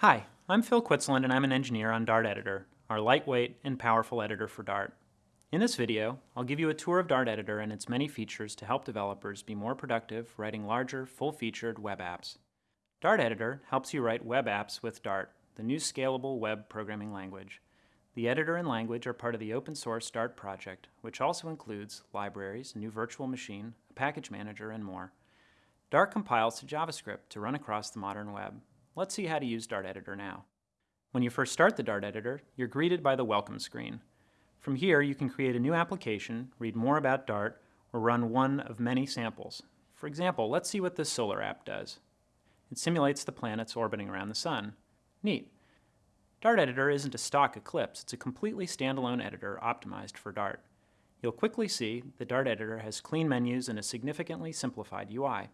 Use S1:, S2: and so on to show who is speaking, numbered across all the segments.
S1: Hi, I'm Phil Quitslund and I'm an engineer on Dart Editor, our lightweight and powerful editor for Dart. In this video, I'll give you a tour of Dart Editor and its many features to help developers be more productive writing larger, full-featured web apps. Dart Editor helps you write web apps with Dart, the new scalable web programming language. The editor and language are part of the open source Dart project, which also includes libraries, a new virtual machine, a package manager, and more. Dart compiles to JavaScript to run across the modern web. Let's see how to use Dart Editor now. When you first start the Dart Editor, you're greeted by the Welcome screen. From here, you can create a new application, read more about Dart, or run one of many samples. For example, let's see what this solar app does. It simulates the planets orbiting around the sun. Neat. Dart Editor isn't a stock Eclipse, it's a completely standalone editor optimized for Dart. You'll quickly see the Dart Editor has clean menus and a significantly simplified UI.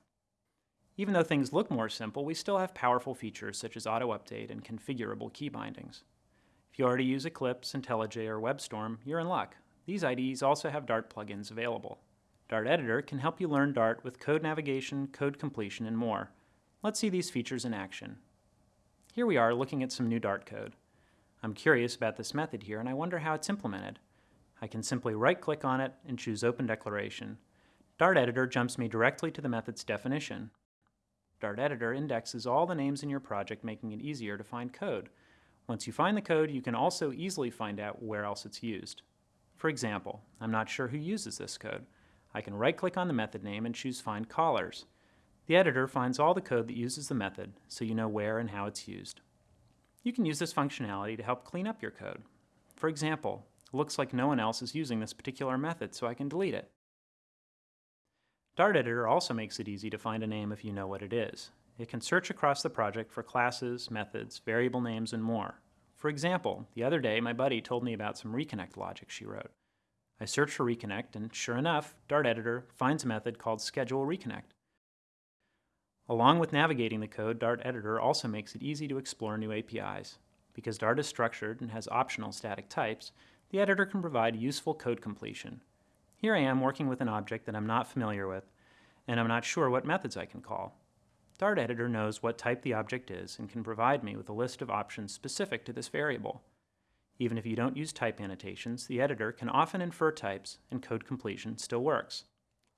S1: Even though things look more simple, we still have powerful features such as auto-update and configurable key bindings. If you already use Eclipse, IntelliJ, or WebStorm, you're in luck. These IDEs also have Dart plugins available. Dart Editor can help you learn Dart with code navigation, code completion, and more. Let's see these features in action. Here we are looking at some new Dart code. I'm curious about this method here and I wonder how it's implemented. I can simply right-click on it and choose Open Declaration. Dart Editor jumps me directly to the method's definition. Dart Editor indexes all the names in your project making it easier to find code. Once you find the code, you can also easily find out where else it's used. For example, I'm not sure who uses this code. I can right-click on the method name and choose Find Callers. The editor finds all the code that uses the method, so you know where and how it's used. You can use this functionality to help clean up your code. For example, it looks like no one else is using this particular method, so I can delete it. Dart Editor also makes it easy to find a name if you know what it is. It can search across the project for classes, methods, variable names, and more. For example, the other day my buddy told me about some reconnect logic she wrote. I searched for reconnect, and sure enough, Dart Editor finds a method called schedule reconnect. Along with navigating the code, Dart Editor also makes it easy to explore new APIs. Because Dart is structured and has optional static types, the editor can provide useful code completion. Here I am working with an object that I'm not familiar with, and I'm not sure what methods I can call. Dart Editor knows what type the object is and can provide me with a list of options specific to this variable. Even if you don't use type annotations, the editor can often infer types and code completion still works.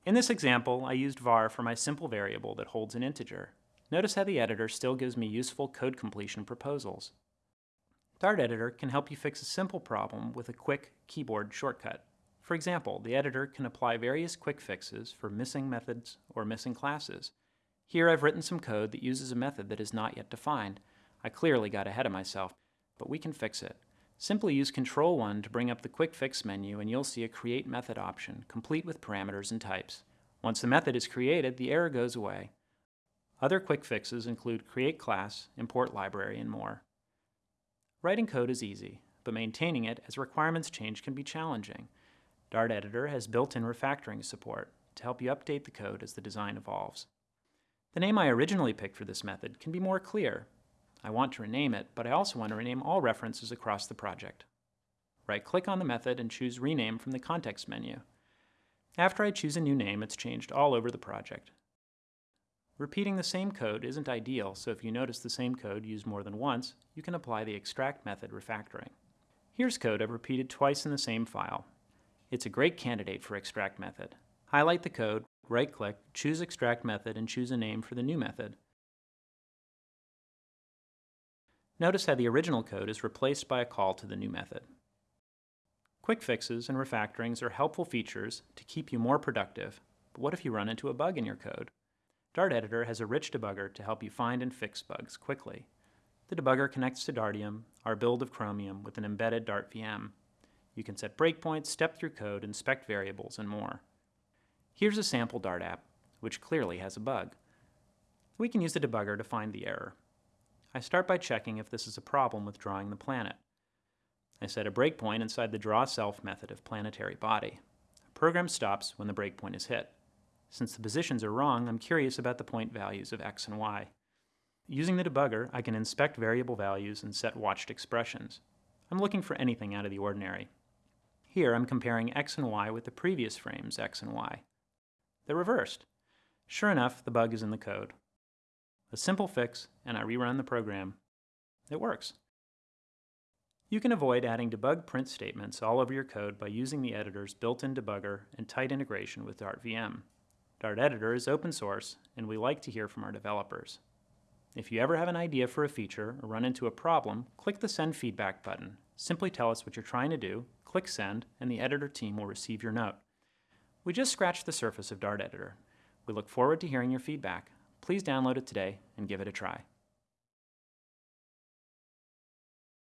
S1: In this example, I used var for my simple variable that holds an integer. Notice how the editor still gives me useful code completion proposals. Dart Editor can help you fix a simple problem with a quick keyboard shortcut. For example, the editor can apply various quick fixes for missing methods or missing classes. Here I've written some code that uses a method that is not yet defined. I clearly got ahead of myself, but we can fix it. Simply use Control 1 to bring up the Quick Fix menu and you'll see a Create Method option, complete with parameters and types. Once the method is created, the error goes away. Other quick fixes include Create Class, Import Library, and more. Writing code is easy, but maintaining it as requirements change can be challenging. Dart Editor has built-in refactoring support to help you update the code as the design evolves. The name I originally picked for this method can be more clear I want to rename it, but I also want to rename all references across the project. Right-click on the method and choose Rename from the context menu. After I choose a new name, it's changed all over the project. Repeating the same code isn't ideal, so if you notice the same code used more than once, you can apply the extract method refactoring. Here's code I've repeated twice in the same file. It's a great candidate for extract method. Highlight the code, right-click, choose extract method, and choose a name for the new method. Notice how the original code is replaced by a call to the new method. Quick fixes and refactorings are helpful features to keep you more productive, but what if you run into a bug in your code? Dart Editor has a rich debugger to help you find and fix bugs quickly. The debugger connects to Dartium, our build of Chromium, with an embedded Dart VM. You can set breakpoints, step through code, inspect variables, and more. Here's a sample Dart app, which clearly has a bug. We can use the debugger to find the error. I start by checking if this is a problem with drawing the planet. I set a breakpoint inside the drawSelf method of planetary body. The program stops when the breakpoint is hit. Since the positions are wrong, I'm curious about the point values of x and y. Using the debugger, I can inspect variable values and set watched expressions. I'm looking for anything out of the ordinary. Here I'm comparing x and y with the previous frames x and y. They're reversed. Sure enough, the bug is in the code. A simple fix, and I rerun the program. It works. You can avoid adding debug print statements all over your code by using the editor's built-in debugger and tight integration with Dart VM. Dart Editor is open source, and we like to hear from our developers. If you ever have an idea for a feature or run into a problem, click the Send Feedback button. Simply tell us what you're trying to do, click Send, and the editor team will receive your note. We just scratched the surface of Dart Editor. We look forward to hearing your feedback. Please download it today and give it a try.